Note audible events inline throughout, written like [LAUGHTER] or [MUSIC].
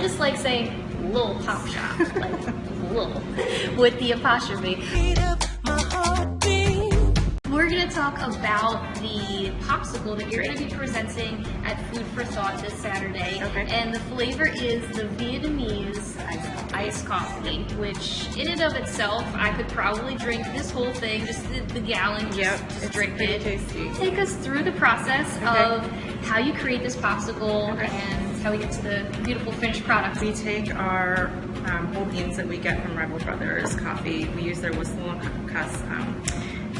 I just like saying little pop shop, like [LAUGHS] little, with the apostrophe. We're going to talk about the popsicle that you're to be presenting at Food for Thought this Saturday. Okay. And the flavor is the Vietnamese iced coffee, which in and of itself, I could probably drink this whole thing, just the, the gallon, just, Yep, just drink it. tasty. Take us through the process Okay. of how you create this popsicle Okay. and how we get to the beautiful finished product. We take our um, whole beans that we get from Rival Brothers Coffee. We use their whistle cuss um,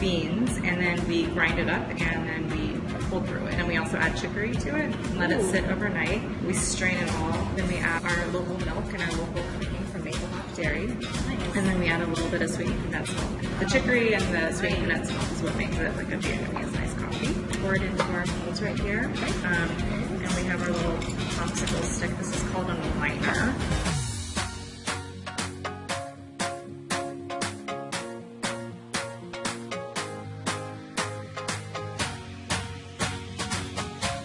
beans, and then we grind it up, and then we pull through it. And we also add chicory to it, and let it sit overnight. We strain it all. Then we add our local milk and our local cream from Maple Hop Dairy. And then we add a little bit of sweetened condensed milk. The chicory and the sweetened condensed milk is what makes it like a Vietnamese nice coffee. Pour it into our molds right here. Um, and we have our little popsicle stick. This is called a liner.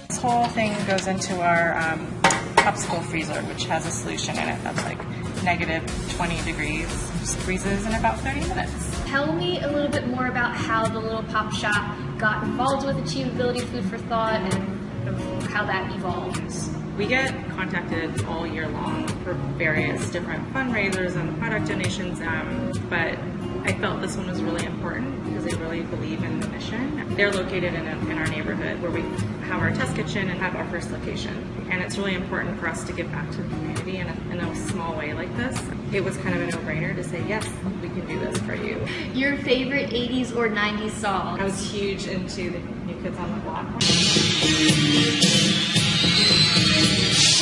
This whole thing goes into our um, popsicle freezer, which has a solution in it that's like negative 20 degrees. Freezes in about 30 minutes. Tell me a little bit more about how the little pop shop got involved with Achievability Food for Thought and how that evolves. We get contacted all year long for various different fundraisers and product donations, um, but I felt this one was really important because they really believe in the mission. They're located in, a, in our neighborhood where we have our test kitchen and have our first location. And it's really important for us to give back to the community in a, in a small way like this. It was kind of a no-brainer to say, yes, we can do this for you. Your favorite 80s or 90s song? I was huge into the New Kids on the Block.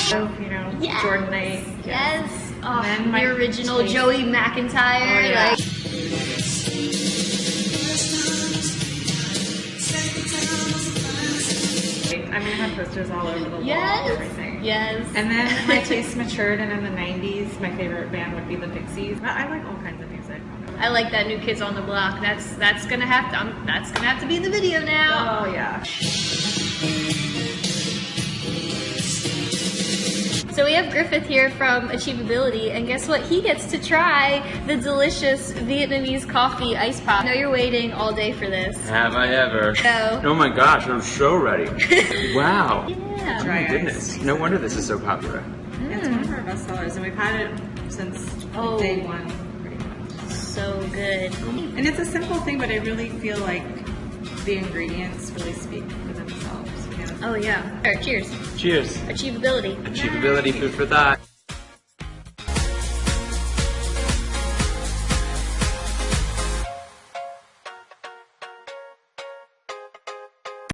So, you know, Yes. Jordan Knight. Yes. Oh, then my the original Joey McIntyre. Oh, yeah. Like, mean, I have posters all over the wall and yes. everything. Yes. And then [LAUGHS] my taste matured, and in the 90s, my favorite band would be the Pixies. But I like all kinds of music. I like that new Kids on the Block. That's that's gonna have to um, that's gonna have to be in the video now. Oh, yeah. We have Griffith here from Achievability, and guess what? He gets to try the delicious Vietnamese coffee ice pop. I know you're waiting all day for this. Have I ever? No. Oh my gosh, I'm so ready. [LAUGHS] wow. Yeah. Oh my goodness. ice. No wonder this is so popular. It's one of our best sellers, and we've had it since Oh. day one. So good. And it's a simple thing, but I really feel like the ingredients really speak for themselves. Oh yeah. All right, cheers. Cheers. Achievability. Achievability, food for thought.